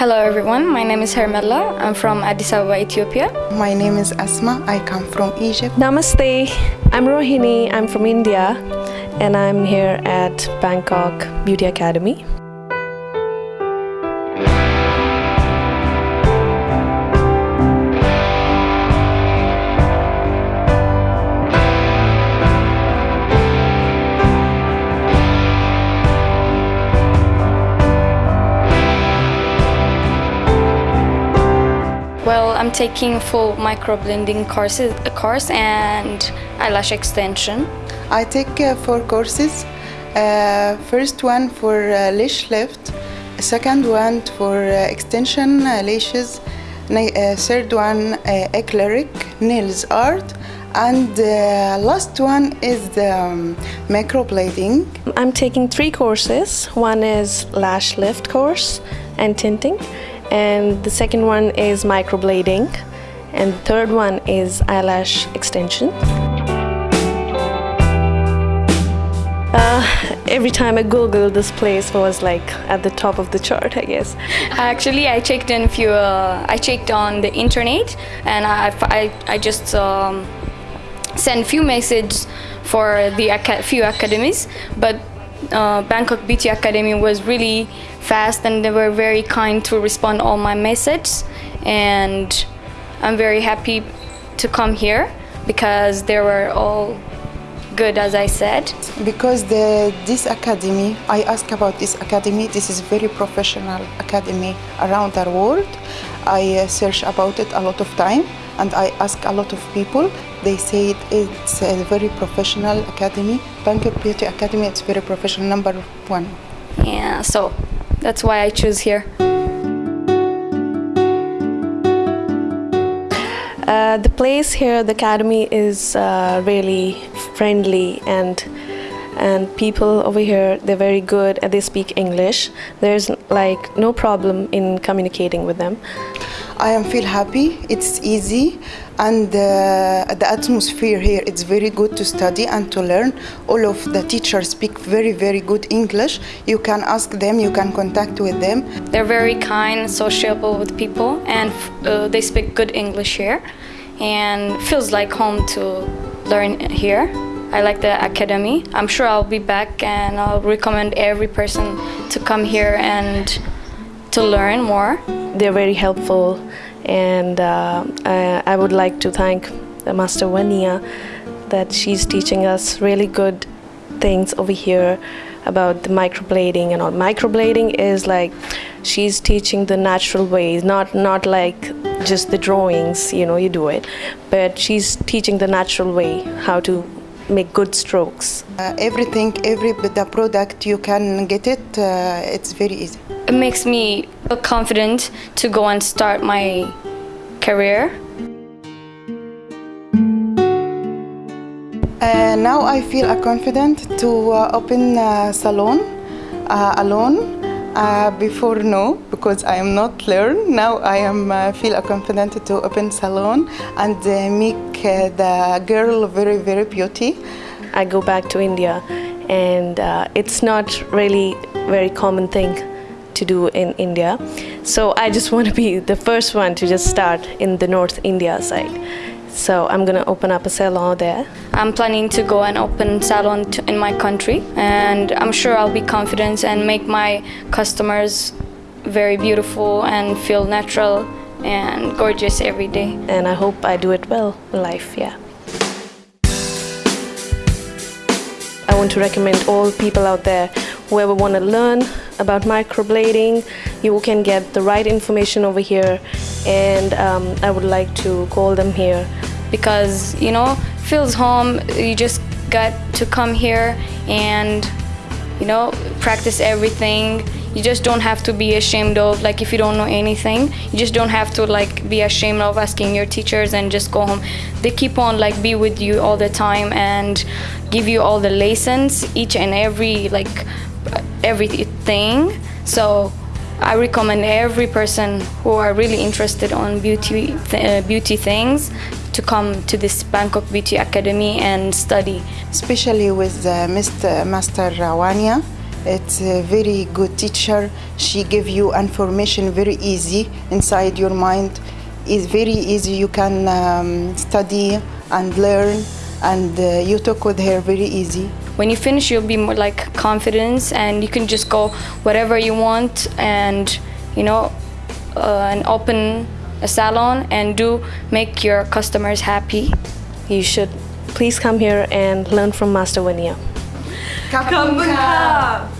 Hello everyone, my name is Hermela. I'm from Addis Ababa, Ethiopia. My name is Asma. I come from Egypt. Namaste. I'm Rohini. I'm from India and I'm here at Bangkok Beauty Academy. Well, I'm taking full microblading courses, course and eyelash extension. I take uh, four courses. Uh, first one for uh, lash lift, second one for uh, extension uh, lashes, uh, third one uh, acrylic nails art, and uh, last one is the um, microblading. I'm taking three courses. One is lash lift course and tinting, and the second one is microblading, and the third one is eyelash extension. Uh, every time I Google, this place was like at the top of the chart, I guess. Actually, I checked in few. Uh, I checked on the internet, and I I, I just um, sent few messages for the aca- few academies, but uh, Bangkok Beauty Academy was really fast, and they were very kind to respond all my messages, and I'm very happy to come here because they were all good, as I said. Because the, this academy, I ask about this academy. This is very professional academy around the world. I uh, search about it a lot of time, and I ask a lot of people. They say it's a very professional academy. Bangkok Beauty Academy, it's very professional, number one. Yeah, so that's why I choose here. Uh, the place here, the academy, is uh, really friendly and and people over here they're very good and they speak English. There's like no problem in communicating with them. I am feel happy. It's easy, and uh, the atmosphere here it's very good to study and to learn. All of the teachers speak very very good English. You can ask them. You can contact with them. They're very kind, sociable with people, and uh, they speak good English here, and feels like home to learn here. I like the academy. I'm sure I'll be back, and I'll recommend every person to come here and to learn more. They're very helpful, and uh, I, I would like to thank Master Wania that she's teaching us really good things over here about the microblading and all. Microblading is like she's teaching the natural ways, not not like just the drawings, you know, you do it, but she's teaching the natural way how to make good strokes. Uh, everything, every the product you can get it. Uh, it's very easy. It makes me confident to go and start my career. Uh, now I feel uh, confident to uh, open a salon uh, alone. Uh, before no, because I am not learn. Now I am uh, feel confident to open salon and uh, make uh, the girl very very beauty. I go back to India, and uh, it's not really very common thing to do in India. So I just want to be the first one to just start in the North India side. So I'm gonna open up a salon there. I'm planning to go and open salon in my country, and I'm sure I'll be confident and make my customers very beautiful and feel natural and gorgeous every day. and I hope I do it well in life. Yeah. I want to recommend all people out there, whoever want to learn about microblading, you can get the right information over here, and um, I would like to call them here. because you know feels home you just got to come here and you know practice everything. You just don't have to be ashamed of like if you don't know anything you just don't have to like be ashamed of asking your teachers and just go home. They keep on like be with you all the time and give you all the lessons each and every like everything so I recommend every person who are really interested on beauty th- uh, beauty things to come to this Bangkok Beauty Academy and study. especially with uh, Mr. Master Wania. It's a very good teacher. She give you information very easy inside your mind. It's very easy. You can um, study and learn, and uh, you talk with her very easy. When you finish, you'll be more like confidence, and you can just go whatever you want, and you know, uh, and open a salon and do make your customers happy. You should please come here and learn from Master Wania. Bye bye. Bye bye.